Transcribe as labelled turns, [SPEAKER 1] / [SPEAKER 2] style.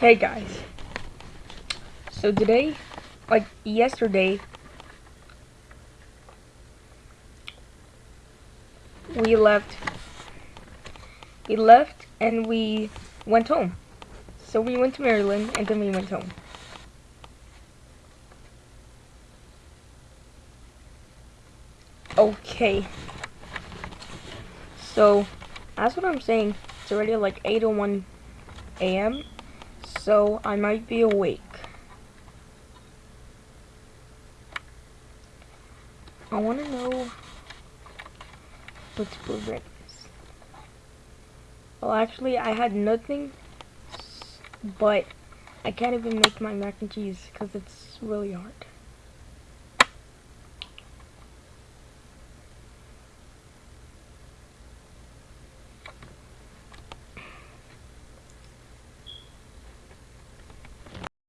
[SPEAKER 1] Hey guys. So today, like yesterday, we left. We left and we went home. So we went to Maryland and then we went home. Okay. So, that's what I'm saying. It's already like 8.01 a.m. So, I might be awake. I want to know what to put breakfast. Well, actually, I had nothing, but I can't even make my mac and cheese because it's really hard.